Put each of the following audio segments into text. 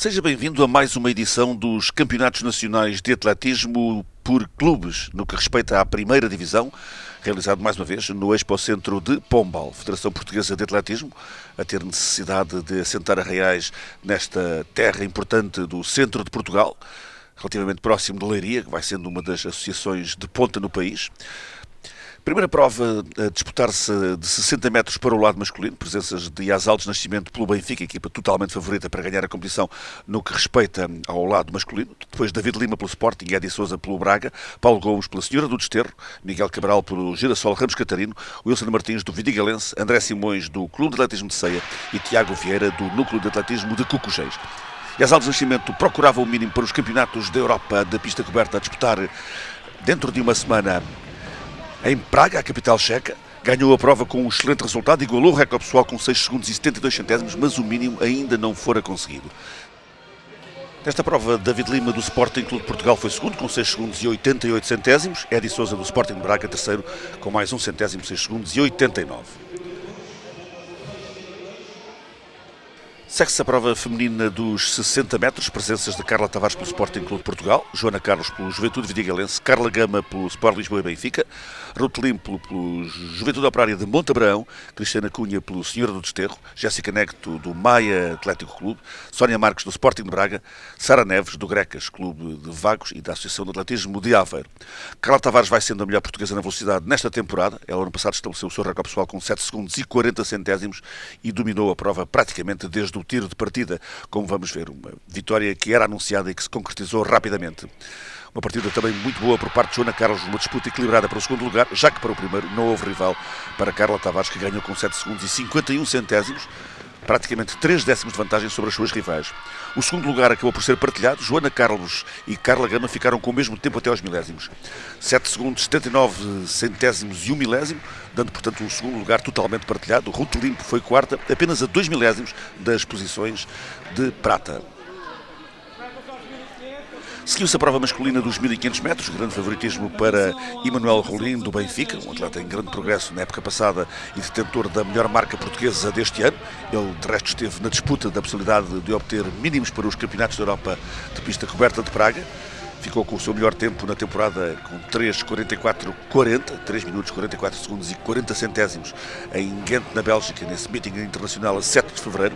Seja bem-vindo a mais uma edição dos Campeonatos Nacionais de Atletismo por Clubes, no que respeita à primeira divisão, realizado mais uma vez no Expo Centro de Pombal, Federação Portuguesa de Atletismo, a ter necessidade de assentar arraiais nesta terra importante do centro de Portugal, relativamente próximo de Leiria, que vai sendo uma das associações de ponta no país. Primeira prova a disputar-se de 60 metros para o lado masculino, presenças de Asaldes Nascimento pelo Benfica, equipa totalmente favorita para ganhar a competição no que respeita ao lado masculino. Depois David Lima pelo Sporting, Edi Souza pelo Braga, Paulo Gomes pela Senhora do Desterro, Miguel Cabral pelo Girassol Ramos Catarino, Wilson Martins do Vidigalense, André Simões do Clube de Atletismo de Ceia. E Tiago Vieira do Núcleo de Atletismo de Cucujéis. E as Nascimento procuravam o mínimo para os campeonatos da Europa da pista coberta a disputar dentro de uma semana em Praga, a capital checa. Ganhou a prova com um excelente resultado, igualou o recorde pessoal com 6 segundos e 72 centésimos, mas o mínimo ainda não fora conseguido. Nesta prova, David Lima do Sporting Clube de Portugal foi segundo com 6 segundos e 88 centésimos. Edi Souza do Sporting de Braga terceiro com mais 1 centésimo, 6 segundos e 89. Segue-se a prova feminina dos 60 metros, presenças de Carla Tavares pelo Sporting Clube de Portugal, Joana Carlos pelo Juventude Vidigalense, Carla Gama pelo Sport Lisboa e Benfica, Ruth Limpo pelo Juventude Operária de Montabrão, Cristiana Cunha pelo Senhora do Desterro, Jéssica Necto do Maia Atlético Clube, Sónia Marques do Sporting de Braga, Sara Neves do Grecas Clube de Vagos e da Associação de Atletismo de Aveiro. Carla Tavares vai sendo a melhor portuguesa na velocidade nesta temporada. Ela ano passado estabeleceu o seu recorde pessoal com 7 segundos e 40 centésimos e dominou a prova praticamente desde o tiro de partida, como vamos ver, uma vitória que era anunciada e que se concretizou rapidamente. Uma partida também muito boa por parte de Joana Carlos, uma disputa equilibrada para o segundo lugar, já que para o primeiro não houve rival para Carla Tavares, que ganhou com 7 segundos e 51 centésimos, praticamente 3 décimos de vantagem sobre as suas rivais. O segundo lugar acabou por ser partilhado. Joana Carlos e Carla Gama ficaram com o mesmo tempo até aos milésimos. 7 segundos, 79 centésimos e 1 milésimo, dando, portanto, o segundo lugar totalmente partilhado. Ruth Limpo foi quarta, apenas a 2 milésimos das posições de prata. Seguiu-se a prova masculina dos 1500 metros, grande favoritismo para Emanuel Rolim, do Benfica, um atleta em grande progresso na época passada e detentor da melhor marca portuguesa deste ano. Ele, de resto, esteve na disputa da possibilidade de obter mínimos para os campeonatos da Europa de pista coberta de Praga. Ficou com o seu melhor tempo na temporada com 3.44.40, 3 minutos 44 segundos e 40 centésimos em Ghent, na Bélgica, nesse meeting internacional a 7 de fevereiro.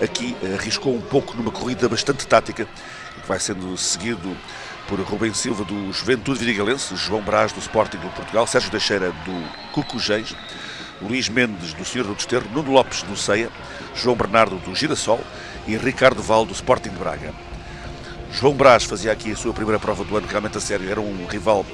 Aqui arriscou um pouco numa corrida bastante tática que vai sendo seguido por Rubem Silva do Juventude Vidigalense, João Brás do Sporting do Portugal, Sérgio Teixeira do Cucujéis, Luís Mendes do Senhor do Desterro, Nuno Lopes do Ceia, João Bernardo do Girassol e Ricardo Val do Sporting de Braga. João Brás fazia aqui a sua primeira prova do ano, realmente a sério, era um rival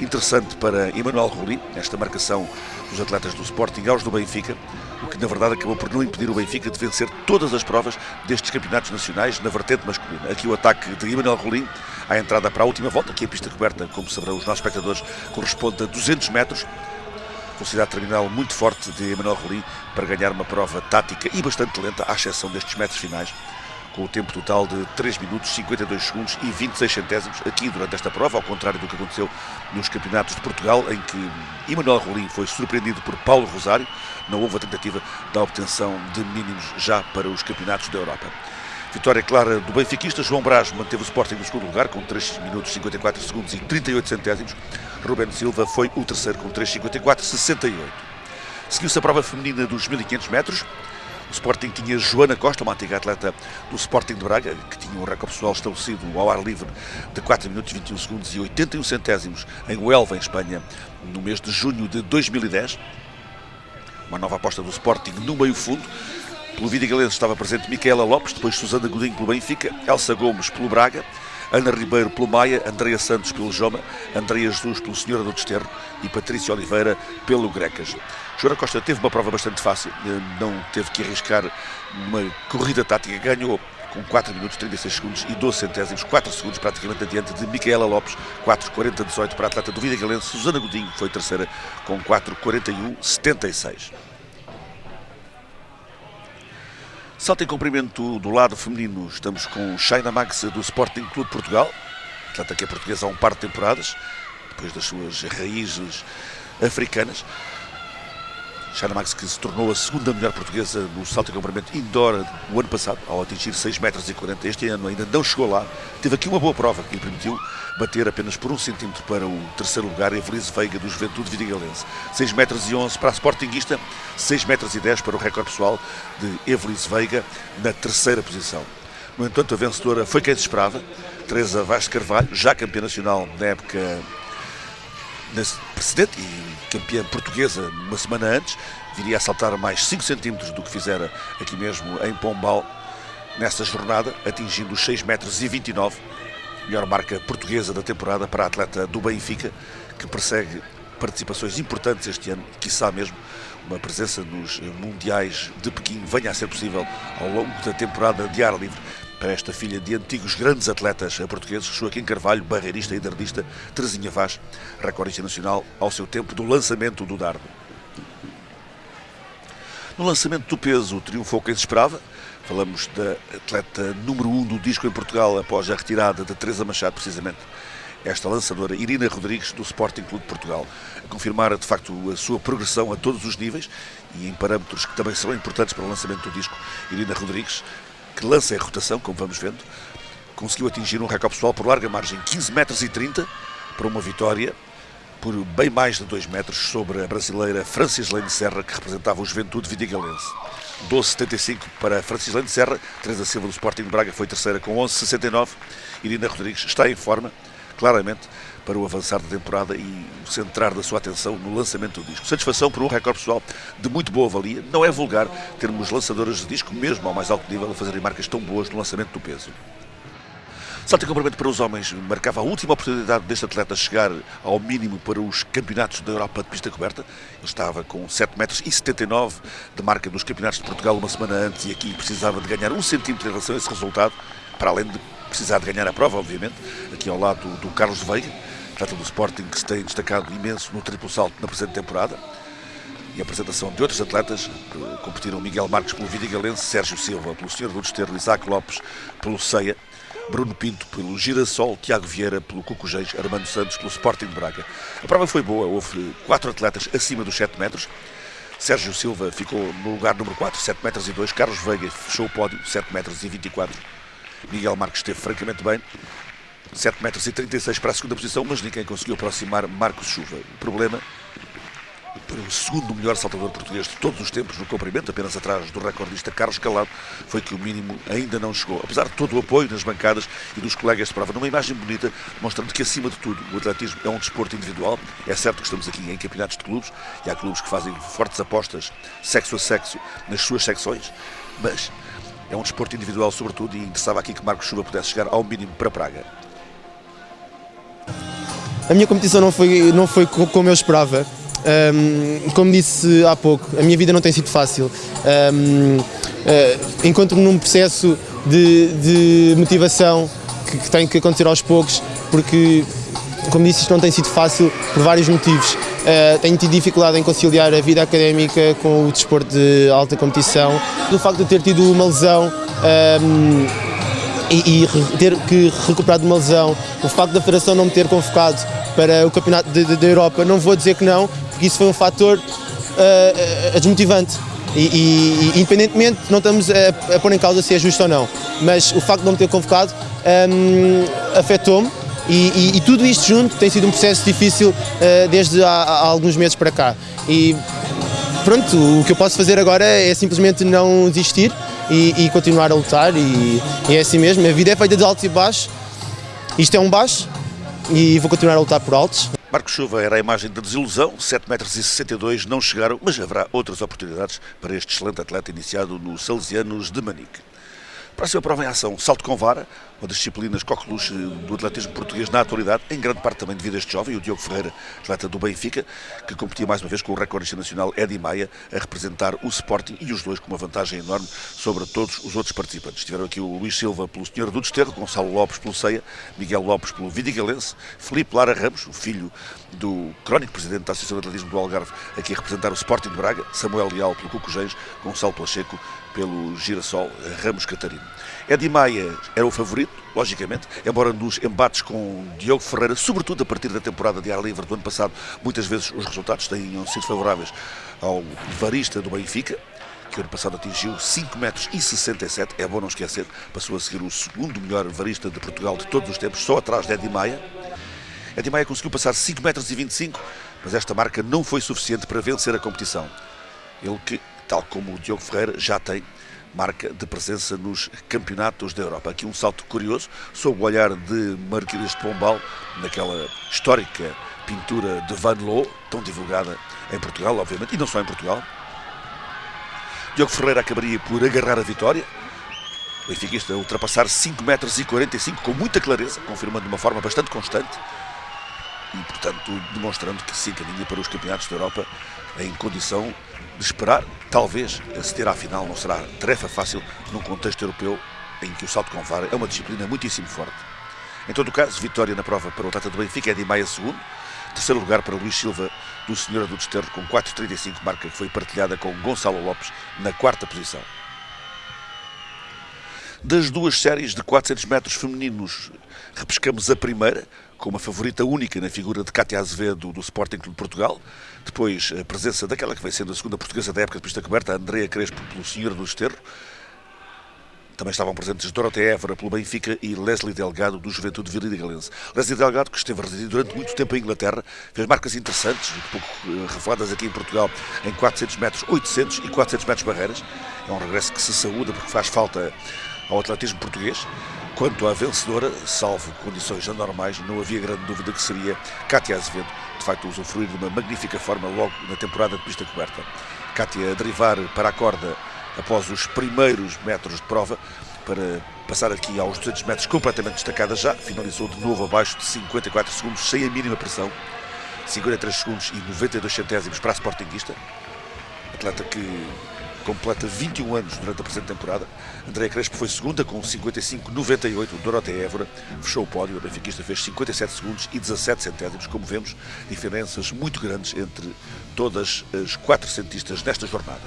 interessante para Emanuel Rolim, nesta marcação dos atletas do Sporting aos do Benfica, o que na verdade acabou por não impedir o Benfica de vencer todas as provas destes campeonatos nacionais na vertente masculina. Aqui o ataque de Emanuel Rolim à entrada para a última volta, que a pista coberta, como saberão os nossos espectadores, corresponde a 200 metros. Velocidade terminal muito forte de Emanuel Rolim para ganhar uma prova tática e bastante lenta, à exceção destes metros finais com o tempo total de 3 minutos, 52 segundos e 26 centésimos aqui durante esta prova, ao contrário do que aconteceu nos campeonatos de Portugal, em que Emanuel Rolim foi surpreendido por Paulo Rosário, não houve a tentativa da obtenção de mínimos já para os campeonatos da Europa. Vitória clara do benfiquista, João Brás manteve o Sporting no segundo lugar com 3 minutos 54 segundos e 38 centésimos. Ruben Silva foi o terceiro com 3,54 68. Seguiu-se a prova feminina dos 1500 metros. O Sporting tinha Joana Costa, uma antiga atleta do Sporting de Braga, que tinha um recorde pessoal estabelecido ao ar livre de 4 minutos 21 segundos e 81 centésimos em Huelva, em Espanha, no mês de junho de 2010. Uma nova aposta do Sporting no meio fundo. Pelo Vidigalense estava presente Micaela Lopes, depois Susana Godinho pelo Benfica, Elsa Gomes pelo Braga, Ana Ribeiro pelo Maia, Andreia Santos pelo Joma, Andreia Jesus pelo Senhora do Desterro e Patrícia Oliveira pelo Grecas. Joana Costa teve uma prova bastante fácil, não teve que arriscar uma corrida tática, ganhou com 4 minutos 36 segundos e 12 centésimos, 4 segundos praticamente adiante de Micaela Lopes, 4.40-18 para a atleta do Vida Galense, Susana Godinho foi terceira com 4.41-76. Salto em comprimento do lado feminino, estamos com Shaina Max do Sporting Clube Portugal, atleta que é portuguesa há um par de temporadas, depois das suas raízes africanas. Shana Max, que se tornou a segunda melhor portuguesa no salto em comprimento indoor o ano passado, ao atingir 6 metros e 40. Este ano ainda não chegou lá. Teve aqui uma boa prova que lhe permitiu bater apenas por um centímetro para o terceiro lugar, Evelise Veiga, do Juventude Vidigalense. 6 metros e 11 para a Sportinguista, 6 metros e 10 para o recorde pessoal de Evelise Veiga, na terceira posição. No entanto, a vencedora foi quem se esperava, Teresa Vaz Carvalho, já campeã nacional na época precedente e campeã portuguesa uma semana antes, viria a saltar mais 5 centímetros do que fizera aqui mesmo em Pombal nessa jornada, atingindo os 6 metros e 29, melhor marca portuguesa da temporada para a atleta do Benfica, que persegue participações importantes este ano, quiçá mesmo uma presença nos Mundiais de Pequim venha a ser possível ao longo da temporada de ar livre para esta filha de antigos grandes atletas portugueses, Joaquim Carvalho, barreirista e dardista, Terezinha Vaz, recordista nacional ao seu tempo do lançamento do dardo. No lançamento do peso, triunfou quem se esperava. Falamos da atleta número 1 um do disco em Portugal após a retirada de Teresa Machado, precisamente esta lançadora Irina Rodrigues do Sporting Clube de Portugal, confirmar de facto a sua progressão a todos os níveis e em parâmetros que também serão importantes para o lançamento do disco. Irina Rodrigues que lança em rotação, como vamos vendo, conseguiu atingir um recorde pessoal por larga margem, 15 metros e 30 para uma vitória por bem mais de 2 metros sobre a brasileira Francis Lane Serra, que representava o Juventude Vidigalense. 12,75 para Francis Lane Serra, Teresa Silva do Sporting de Braga foi terceira com 11,69. Irina Rodrigues está em forma, claramente, para o avançar da temporada e centrar da sua atenção no lançamento do disco. Satisfação por um recorde pessoal de muito boa valia. Não é vulgar termos lançadoras de disco, mesmo ao mais alto nível, a fazerem marcas tão boas no lançamento do peso. Salto em comprimento para os homens marcava a última oportunidade deste atleta chegar ao mínimo para os campeonatos da Europa de pista coberta. Ele estava com 7 metros e 79 de marca nos campeonatos de Portugal uma semana antes e aqui precisava de ganhar um centímetro em relação a esse resultado, para além de precisar de ganhar a prova, obviamente, aqui ao lado do Carlos Veiga atleta do Sporting que se tem destacado imenso no triplo salto na presente temporada. E a apresentação de outros atletas que competiram Miguel Marques pelo Vidigalense, Sérgio Silva pelo Senhor do Desterro, Isaac Lopes pelo Ceia, Bruno Pinto pelo Girassol, Tiago Vieira pelo Cucujês, Armando Santos pelo Sporting de Braga. A prova foi boa, houve quatro atletas acima dos 7 metros. Sérgio Silva ficou no lugar número 4, 7 metros e 2. Carlos Veiga fechou o pódio, 7 metros e 24. Miguel Marques esteve francamente bem. 7 metros e 36 para a segunda posição, mas ninguém conseguiu aproximar Marcos Chuva. O problema para o segundo melhor saltador português de todos os tempos no comprimento, apenas atrás do recordista Carlos Calado, foi que o mínimo ainda não chegou. Apesar de todo o apoio nas bancadas e dos colegas de prova, numa imagem bonita, mostrando que acima de tudo o atletismo é um desporto individual. É certo que estamos aqui em campeonatos de clubes e há clubes que fazem fortes apostas sexo a sexo nas suas secções, mas é um desporto individual sobretudo e interessava aqui que Marcos Chuva pudesse chegar ao mínimo para Praga. A minha competição não foi, não foi como eu esperava. Um, como disse há pouco, a minha vida não tem sido fácil. Um, uh, Encontro-me num processo de, de motivação que, que, tem que acontecer aos poucos, porque, como disse, isto não tem sido fácil por vários motivos. Uh, tenho tido dificuldade em conciliar a vida académica com o desporto de alta competição. Do facto de ter tido uma lesão. Um, e, e, ter que recuperar de uma lesão, o facto da Federação não me ter convocado para o Campeonato da Europa, não vou dizer que não, porque isso foi um fator uh, desmotivante. E, e, independentemente, não estamos a, a, pôr em causa se é justo ou não, mas o facto de não me ter convocado um, afetou-me e, e, tudo isto junto tem sido um processo difícil uh, desde há, há, alguns meses para cá. E pronto, o que eu posso fazer agora é simplesmente não desistir e, e continuar a lutar e, e, é assim mesmo, a vida é feita de altos e baixos, isto é um baixo e vou continuar a lutar por altos. Marcos Chuva era a imagem da desilusão, 7 metros e 62 não chegaram, mas haverá outras oportunidades para este excelente atleta iniciado nos Salesianos de Manique. Próxima prova em ação, salto com vara, uma das disciplinas coqueluche do atletismo português na atualidade, em grande parte também devido a este jovem, o Diogo Ferreira, atleta do Benfica, que competia mais uma vez com o recorde nacional Edi Maia, a representar o Sporting e os dois com uma vantagem enorme sobre todos os outros participantes. Estiveram aqui o Luís Silva pelo Senhor do Desterro, Gonçalo Lopes pelo Ceia, Miguel Lopes pelo Vidigalense, Felipe Lara Ramos, o filho do crónico presidente da Associação de Atletismo do Algarve, aqui a representar o Sporting de Braga, Samuel Leal pelo Cucujens, Gonçalo Pacheco pelo Girassol Ramos Catarino. Edi Maia era o favorito, logicamente, embora nos embates com Diogo Ferreira, sobretudo a partir da temporada de ar livre do ano passado, muitas vezes os resultados tenham sido favoráveis ao varista do Benfica, que ano passado atingiu 5 metros e 67, é bom não esquecer, passou a seguir o segundo melhor varista de Portugal de todos os tempos, só atrás de Edi Maia. Edi Maia conseguiu passar 5 metros e 25, mas esta marca não foi suficiente para vencer a competição. Ele que, tal como o Diogo Ferreira, já tem marca de presença nos campeonatos da Europa. Aqui um salto curioso, sob o olhar de Marquês de Pombal, naquela histórica pintura de Van Loo, tão divulgada em Portugal, obviamente, e não só em Portugal. Diogo Ferreira acabaria por agarrar a vitória. O benfiquista ultrapassar 5 metros e 45 com muita clareza, confirmando de uma forma bastante constante e, portanto, demonstrando que se encaminha para os campeonatos da Europa em condição de esperar, talvez, aceder à final não será tarefa fácil num contexto europeu em que o salto com vara é uma disciplina muitíssimo forte. Em todo o caso, vitória na prova para o atleta do Benfica é de Maia segundo, terceiro lugar para Luís Silva do Senhora do Desterro com 4,35, marca que foi partilhada com Gonçalo Lopes na quarta posição. Das duas séries de 400 metros femininos, repescamos a primeira, com uma favorita única na figura de Cátia Azevedo do Sporting Clube de Portugal. Depois, a presença daquela que vai sendo a segunda portuguesa da época de pista coberta, Andrea Crespo, pelo Senhor do Esterro. Também estavam presentes Dorotea Évora pelo Benfica e Leslie Delgado do Juventude Viridigalense. Leslie Delgado, que esteve residido durante muito tempo em Inglaterra, fez marcas interessantes, um pouco eh, reveladas aqui em Portugal, em 400 metros, 800 e 400 metros barreiras. É um regresso que se saúda porque faz falta ao atletismo português. Quanto à vencedora, salvo condições anormais, não havia grande dúvida que seria Cátia Azevedo, de facto usufruir de uma magnífica forma logo na temporada de pista coberta. Cátia a derivar para a corda após os primeiros metros de prova, para passar aqui aos 200 metros completamente destacada já, finalizou de novo abaixo de 54 segundos, sem a mínima pressão, 53 segundos e 92 centésimos para a Sportingista, atleta que completa 21 anos durante a presente temporada. André Crespo foi segunda com 55,98. Dorotea Évora fechou o pódio. A benfiquista fez 57 segundos e 17 centésimos. Como vemos, diferenças muito grandes entre todas as quatro centistas nesta jornada.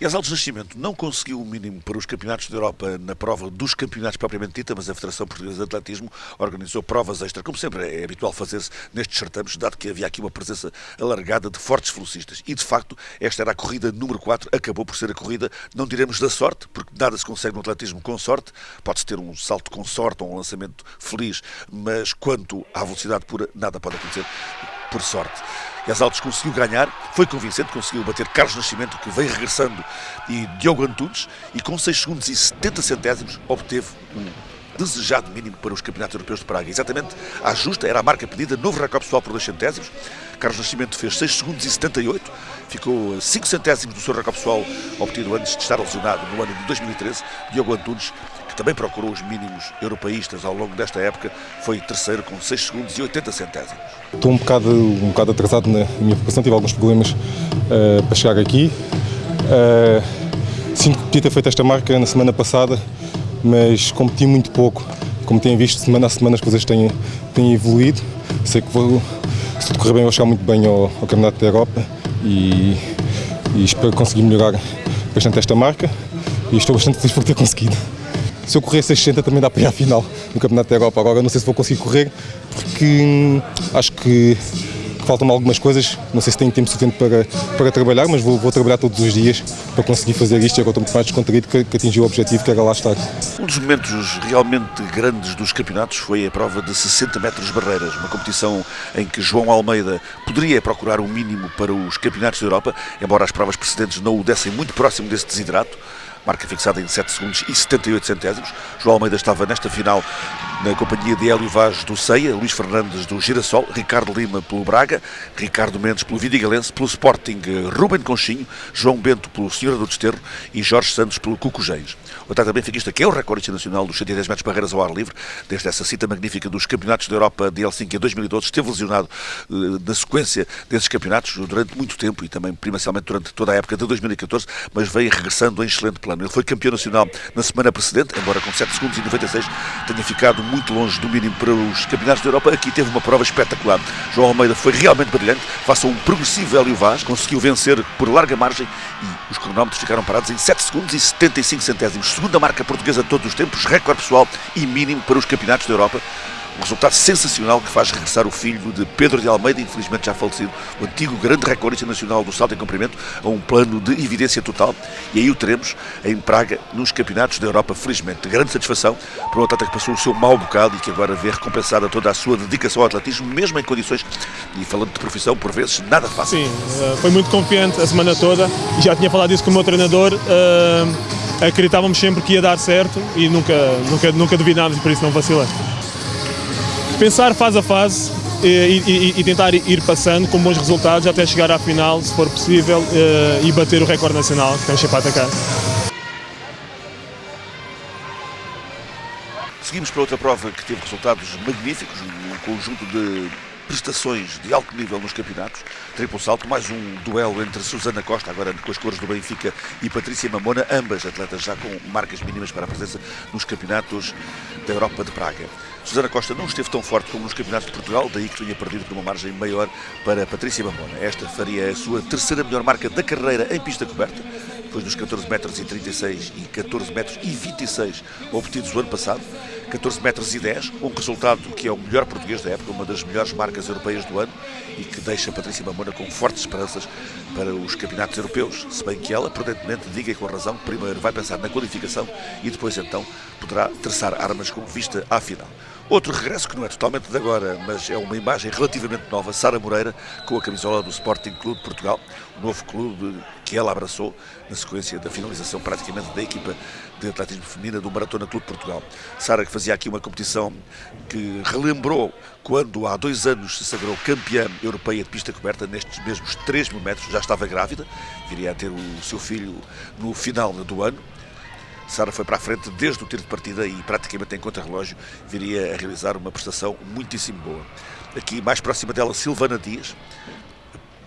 E as Altos Nascimento não conseguiu o mínimo para os campeonatos da Europa na prova dos campeonatos propriamente dita, mas a Federação Portuguesa de Atletismo organizou provas extra, como sempre é habitual fazer-se nestes certames, dado que havia aqui uma presença alargada de fortes velocistas. E de facto, esta era a corrida número 4, acabou por ser a corrida, não diremos da sorte, porque nada se consegue no atletismo com sorte, pode-se ter um salto com sorte ou um lançamento feliz, mas quanto à velocidade pura, nada pode acontecer por sorte. As Altos conseguiu ganhar, foi convincente, conseguiu bater Carlos Nascimento, que veio regressando, e Diogo Antunes, e com 6 segundos e 70 centésimos obteve um desejado mínimo para os campeonatos europeus de Praga. Exatamente à justa, era a marca pedida, novo recorde pessoal por 2 centésimos. Carlos Nascimento fez 6 segundos e 78, ficou 5 centésimos do seu recorde pessoal obtido antes de estar lesionado no ano de 2013. Diogo Antunes também procurou os mínimos europeístas ao longo desta época, foi terceiro com 6 segundos e 80 centésimos. Estou um bocado, um bocado atrasado na minha preparação, tive alguns problemas uh, para chegar aqui. Uh, sinto que podia ter feito esta marca na semana passada, mas competi muito pouco. Como têm visto, semana a semana as coisas têm, têm evoluído. Sei que vou, se correr bem, vou chegar muito bem ao, ao Campeonato da Europa e, e espero conseguir melhorar bastante esta marca e estou bastante feliz por ter conseguido se eu correr 660 também dá para ir à final no Campeonato da Europa. Agora não sei se vou conseguir correr, porque hum, acho que, faltam-me algumas coisas. Não sei se tenho tempo suficiente para, para trabalhar, mas vou, vou trabalhar todos os dias para conseguir fazer isto e agora estou muito mais descontraído que, que atingi o objetivo que era lá estar. Um dos momentos realmente grandes dos campeonatos foi a prova de 60 metros barreiras, uma competição em que João Almeida poderia procurar um mínimo para os campeonatos da Europa, embora as provas precedentes não o dessem muito próximo desse desidrato marca fixada em 7 segundos e 78 centésimos. João Almeida estava nesta final na companhia de Hélio Vaz do Ceia, Luís Fernandes do Girassol, Ricardo Lima pelo Braga, Ricardo Mendes pelo Vidigalense, pelo Sporting Ruben Conchinho, João Bento pelo Senhora do Desterro e Jorge Santos pelo Cucujens. O atleta benfiquista, que é o recorde internacional dos 110 metros barreiras ao ar livre, desde essa cita magnífica dos campeonatos da Europa de Helsinki em 2012, esteve lesionado uh, na sequência desses campeonatos durante muito tempo e também, primordialmente, durante toda a época de 2014, mas veio regressando em excelente plano. Ele foi campeão nacional na semana precedente, embora com 7 segundos e 96 tenha ficado muito longe do mínimo para os campeonatos da Europa. Aqui teve uma prova espetacular. João Almeida foi realmente brilhante, face a um progressivo Hélio Vaz, conseguiu vencer por larga margem e os cronómetros ficaram parados em 7 segundos e 75 centésimos. Segunda marca portuguesa de todos os tempos, recorde pessoal e mínimo para os campeonatos da Europa. Um resultado sensacional que faz regressar o filho de Pedro de Almeida, infelizmente já falecido, o antigo grande recordista nacional do salto em comprimento, a um plano de evidência total. E aí o teremos em Praga, nos campeonatos da Europa, felizmente. Grande satisfação para um atleta que passou o seu mau bocado e que agora vê recompensada toda a sua dedicação ao atletismo, mesmo em condições, e falando de profissão, por vezes, nada fácil. Sim, eh, foi muito confiante a semana toda já tinha falado isso com o meu treinador. Uh, acreditávamos sempre que ia dar certo e nunca, nunca, nunca duvidámos por isso não vacilei pensar fase a fase e, e, e, tentar ir passando com bons resultados até chegar à final, se for possível, eh, e bater o recorde nacional que temos sempre a atacar. Seguimos para outra prova que teve resultados magníficos, um conjunto de prestações de alto nível nos campeonatos. Triplo salto, mais um duelo entre Susana Costa, agora com as cores do Benfica, e Patrícia Mamona, ambas atletas já com marcas mínimas para a presença nos campeonatos da Europa de Praga. Susana Costa não esteve tão forte como nos campeonatos de Portugal, daí que tinha perdido por uma margem maior para Patrícia Mamona. Esta faria a sua terceira melhor marca da carreira em pista coberta, depois dos 14 metros e 36 e 14 metros e 26 obtidos o ano passado. 14 metros e 10, um resultado que é o melhor português da época, uma das melhores marcas europeias do ano e que deixa Patrícia Mamona com fortes esperanças para os campeonatos europeus, se bem que ela, prudentemente, diga com razão, primeiro vai pensar na qualificação e depois então poderá traçar armas com vista à final. Outro regresso que não é totalmente de agora, mas é uma imagem relativamente nova, Sara Moreira com a camisola do Sporting Clube de Portugal, o novo clube que ela abraçou na sequência da finalização praticamente da equipa de atletismo feminina do Maratona Clube de Portugal. Sara que fazia aqui uma competição que relembrou quando há dois anos se sagrou campeã europeia de pista coberta nestes mesmos 3 mil metros, já estava grávida, viria a ter o seu filho no final do ano Sara foi para a frente desde o tiro de partida e praticamente em contra-relógio viria a realizar uma prestação muitíssimo boa. Aqui mais próxima dela, Silvana Dias,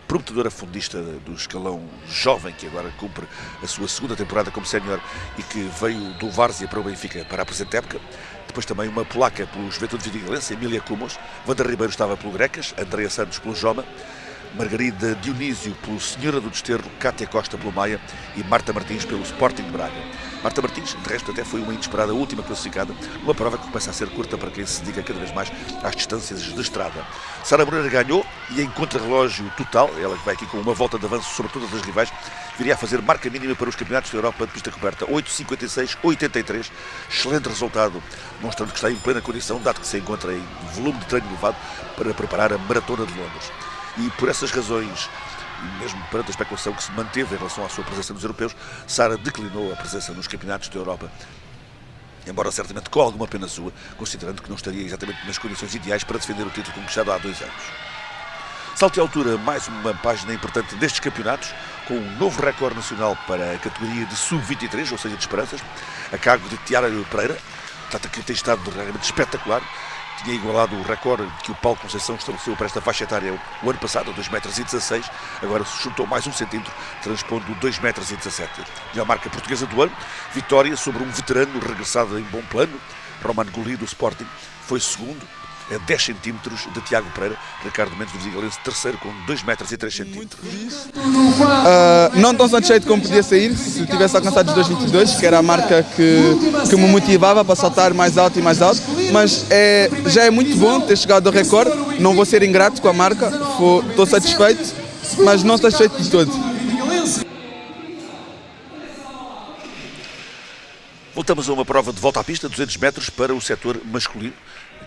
prometedora fundista do escalão jovem que agora cumpre a sua segunda temporada como sénior e que veio do Várzea para o Benfica para a presente época. Depois também uma polaca pelo Juventude Vidigalense, Emília Cumos. Wanda Ribeiro estava pelo Grecas, Andrea Santos pelo Joma. Margarida Dionísio pelo Senhora do Desterro, Cátia Costa pelo Maia e Marta Martins pelo Sporting de Braga. Marta Martins, de resto, até foi uma inesperada última classificada, uma prova que começa a ser curta para quem se dedica cada vez mais às distâncias de estrada. Sara Moreira ganhou e em contra-relógio total, ela que vai aqui com uma volta de avanço sobre todas as rivais, viria a fazer marca mínima para os campeonatos da Europa de pista coberta, 8,56-83, excelente resultado, mostrando que está em plena condição, dado que se encontra em volume de treino elevado para preparar a Maratona de Londres e por essas razões, mesmo perante a especulação que se manteve em relação à sua presença nos europeus, Sara declinou a presença nos campeonatos da Europa embora certamente com alguma pena sua, considerando que não estaria exatamente nas condições ideais para defender o título conquistado há dois anos. Salto de altura, mais uma página importante destes campeonatos, com um novo recorde nacional para a categoria de sub-23, ou seja, de esperanças, a cargo de Tiara Pereira, atleta que tem estado realmente espetacular, tinha igualado o recorde que o Paulo Conceição estabeleceu para esta faixa etária o ano passado, 2,16 m, agora se juntou mais um centímetro, transpondo 2,17 m. E a marca portuguesa do ano, vitória sobre um veterano regressado em bom plano, Roman Goli do Sporting, foi segundo, a 10 centímetros de Tiago Pereira, Ricardo Mendes do Vigalense, terceiro com 2 metros e 3 centímetros. Uh, não tão satisfeito como podia sair se tivesse alcançado os 2,22, que era a marca que, que me motivava para saltar mais alto e mais alto, mas é, já é muito bom ter chegado ao recorde, não vou ser ingrato com a marca, estou satisfeito, mas não satisfeito de todo. Voltamos a uma prova de volta à pista, 200 metros para o setor masculino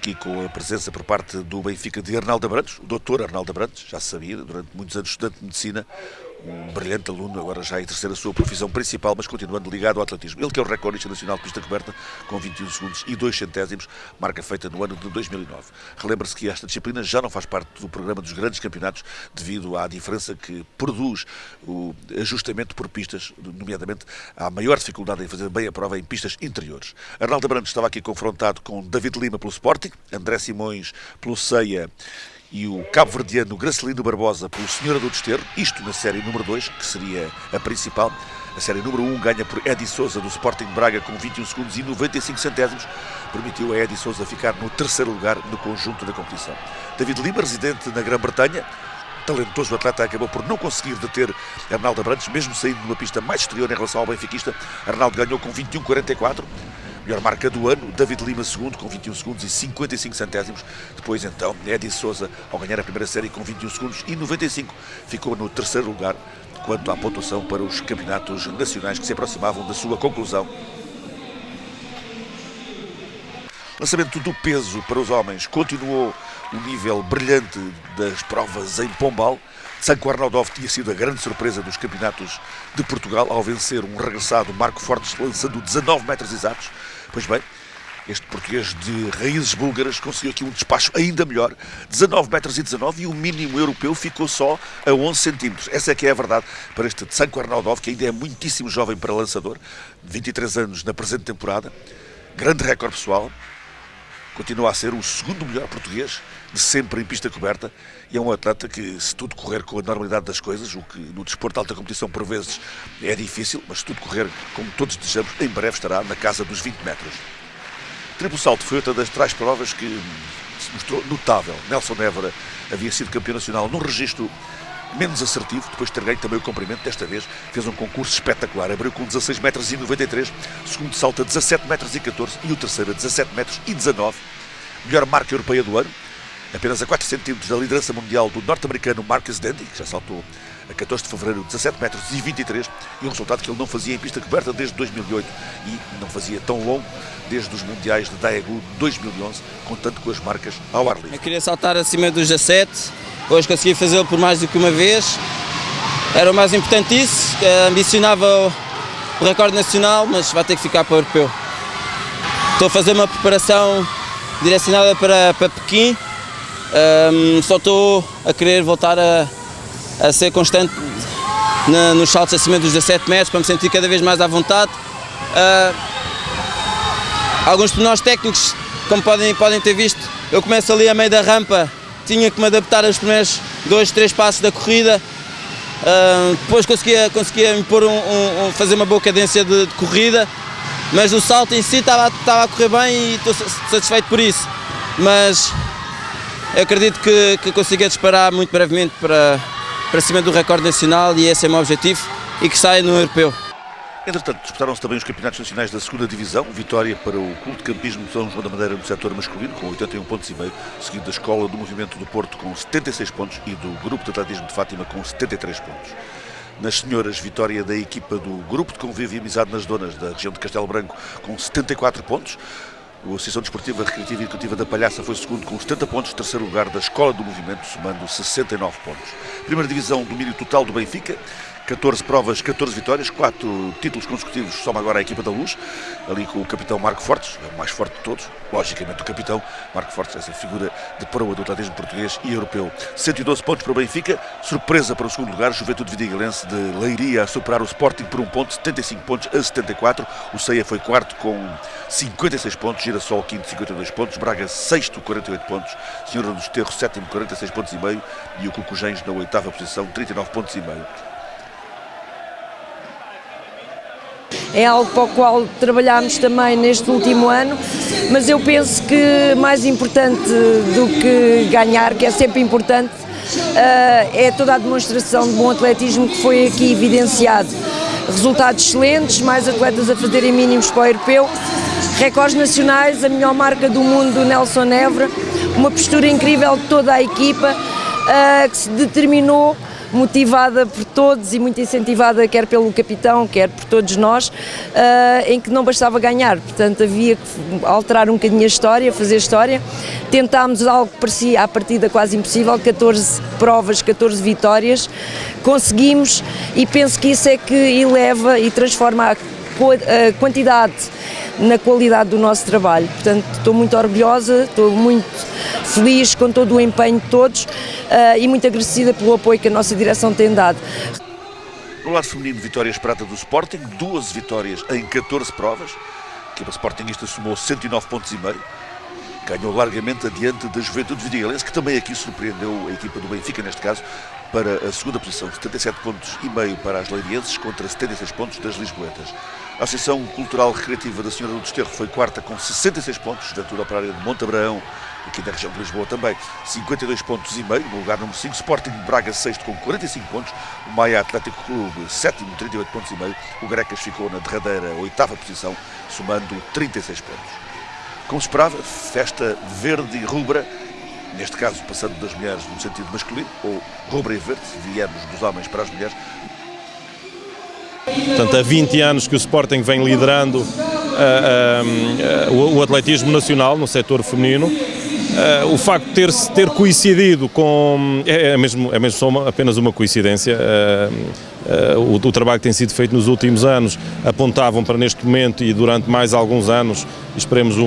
aqui com a presença por parte do Benfica de Arnaldo Abrantes, o doutor Arnaldo Abrantes, já sabia, durante muitos anos estudante de medicina, um brilhante aluno, agora já exercer a sua profissão principal, mas continuando ligado ao atletismo. Ele que é o recordista nacional de pista coberta, com 21 segundos e 2 centésimos, marca feita no ano de 2009. Relembra-se que esta disciplina já não faz parte do programa dos grandes campeonatos, devido à diferença que produz o ajustamento por pistas, nomeadamente à maior dificuldade em fazer bem a prova em pistas interiores. Arnaldo Branco estava aqui confrontado com David Lima pelo Sporting, André Simões pelo Ceia e o cabo-verdiano Gracelino Barbosa pelo Senhora do Desterro, isto na série número 2, que seria a principal. A série número 1 ganha por Edi Souza do Sporting Braga com 21 segundos e 95 centésimos. Permitiu a Edi Souza ficar no terceiro lugar no conjunto da competição. David Lima, residente na Grã-Bretanha, talentoso atleta acabou por não conseguir deter Arnaldo Abrantes, mesmo saindo numa pista mais exterior em relação ao benfiquista. Arnaldo ganhou com 21,44. Melhor marca do ano, David Lima segundo com 21 segundos e 55 centésimos. Depois então, Edi Souza ao ganhar a primeira série com 21 segundos e 95 ficou no terceiro lugar quanto à pontuação para os campeonatos nacionais que se aproximavam da sua conclusão. Lançamento do peso para os homens continuou o nível brilhante das provas em Pombal. Sanco Arnaldov tinha sido a grande surpresa dos campeonatos de Portugal ao vencer um regressado Marco Fortes lançando 19 metros exatos. Pois bem, este português de raízes búlgaras conseguiu aqui um despacho ainda melhor, 19 metros e 19 e o mínimo europeu ficou só a 11 centímetros. Essa é que é a verdade para este Tsanko Arnaldov, que ainda é muitíssimo jovem para lançador, 23 anos na presente temporada, grande recorde pessoal, continua a ser o segundo melhor português de sempre em pista coberta e é um atleta que, se tudo correr com a normalidade das coisas, o que no desporto de alta competição por vezes é difícil, mas se tudo correr como todos desejamos, em breve estará na casa dos 20 metros. Triplo salto foi outra das três provas que se mostrou notável. Nelson Évora havia sido campeão nacional num registro menos assertivo, depois de ter ganho também o comprimento, desta vez fez um concurso espetacular, abriu com 16 metros e 93, segundo salto a 17 metros e 14 e o terceiro a 17 metros e 19, melhor marca europeia do ano, apenas a 4 centímetros da liderança mundial do norte-americano Marcus Dandy, que já saltou a 14 de fevereiro 17 metros e 23, e um resultado que ele não fazia em pista coberta desde 2008 e não fazia tão longo desde os Mundiais de Daegu 2011, contando com as marcas ao ar livre. Eu queria saltar acima dos 17, hoje consegui fazê-lo por mais do que uma vez, era o mais importante isso, ambicionava o recorde nacional, mas vai ter que ficar para o europeu. Estou a fazer uma preparação direcionada para, para Pequim, um, só estou a querer voltar a, a ser constante na, nos saltos acima dos 17 metros para me sentir cada vez mais à vontade. Uh, alguns pormenores técnicos, como podem, podem ter visto, eu começo ali a meio da rampa, tinha que me adaptar aos primeiros dois, três passos da corrida, uh, depois conseguia, conseguia impor um, um, fazer uma boa cadência de, de, corrida, mas o salto em si estava, estava a correr bem e estou satisfeito por isso. Mas acredito que, que consiga disparar muito brevemente para, para cima do recorde nacional e esse é o meu objetivo e que saia no europeu. Entretanto, disputaram-se também os campeonatos nacionais da segunda divisão, vitória para o Clube de Campismo de São João da Madeira no setor masculino, com 81 pontos e meio, seguido da Escola do Movimento do Porto com 76 pontos e do Grupo de Atletismo de Fátima com 73 pontos. Nas senhoras, vitória da equipa do Grupo de Convívio e Amizade nas Donas da região de Castelo Branco com 74 pontos. A Associação Desportiva Recreativa e Educativa da Palhaça foi segundo com 70 pontos, terceiro lugar da Escola do Movimento, somando 69 pontos. Primeira divisão, domínio total do Benfica, 14 provas, 14 vitórias, 4 títulos consecutivos, soma agora a equipa da Luz, ali com o capitão Marco Fortes, o mais forte de todos, logicamente o capitão Marco Fortes, essa figura de proa do atletismo português e europeu. 112 pontos para o Benfica, surpresa para o segundo lugar, Juventude Vidigalense de Leiria a superar o Sporting por um ponto, 75 pontos a 74, o Ceia foi quarto com 56 pontos, Girassol quinto, 52 pontos, Braga sexto, 48 pontos, Senhora dos Terros sétimo, 46 pontos e meio e o Cucujens na oitava posição, 39 pontos e meio. É algo para o qual trabalhámos também neste último ano, mas eu penso que mais importante do que ganhar, que é sempre importante, eh, é toda a demonstração de bom atletismo que foi aqui evidenciado. Resultados excelentes, mais atletas a fazerem mínimos para o europeu, recordes nacionais, a melhor marca do mundo do Nelson Évora, uma postura incrível de toda a equipa eh, que se determinou motivada por todos e muito incentivada quer pelo capitão, quer por todos nós, uh, em que não bastava ganhar, portanto havia que alterar um bocadinho a história, fazer história. Tentámos algo que parecia à partida quase impossível, 14 provas, 14 vitórias, conseguimos e penso que isso é que eleva e transforma a quantidade na qualidade do nosso trabalho. Portanto, estou muito orgulhosa, estou muito feliz com todo o empenho de todos uh, e muito agradecida pelo apoio que a nossa direção tem dado. No lado feminino, vitórias prata do Sporting, duas vitórias em 14 provas. A equipa Sportingista somou 109 pontos e meio. ganhou largamente adiante da Juventude Vidigalense, que também aqui surpreendeu a equipa do Benfica, neste caso, para a segunda posição, 77 pontos e meio para as leirienses contra 76 pontos das lisboetas. A Associação Cultural Recreativa da Senhora do Desterro foi quarta com 66 pontos, Juventude Operária de Monte Abraão, aqui da região de Lisboa também, 52 pontos e meio, no lugar número 5, Sporting Braga sexto com 45 pontos, o Maia Atlético Clube sétimo, 38 pontos e meio, o Grecas ficou na derradeira oitava posição, somando 36 pontos. Como se esperava, festa verde e rubra neste caso passando das mulheres no sentido masculino, ou rubra e verde, viemos dos homens para as mulheres. Portanto, há 20 anos que o Sporting vem liderando uh, uh, uh, o atletismo nacional no setor feminino. o facto de ter, ter coincidido com. É, é, mesmo, é mesmo só uma, apenas uma coincidência. O, o, trabalho que tem sido feito nos últimos anos apontavam para neste momento e durante mais alguns anos, esperemos o,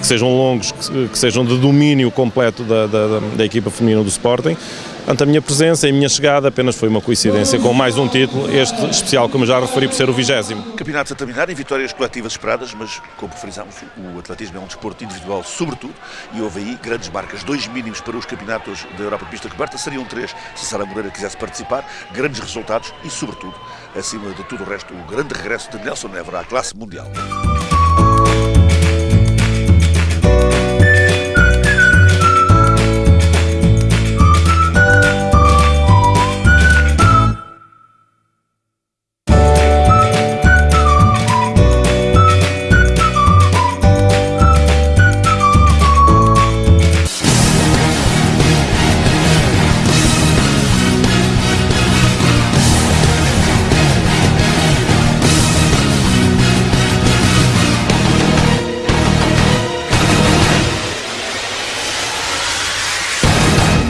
que sejam longos, que, que sejam de domínio completo da, da, da equipa feminina do Sporting. Portanto, a minha presença e a minha chegada apenas foi uma coincidência com mais um título, este especial, como já referi, por ser o vigésimo. Campeonatos a terminar em vitórias coletivas esperadas, mas como frisámos, o atletismo é um desporto individual sobretudo, e houve aí grandes marcas, dois mínimos para os campeonatos da Europa de pista coberta, seriam três se Sara Moreira quisesse participar, grandes resultados e sobretudo, acima de tudo o resto, o grande regresso de Nelson Évora à classe mundial.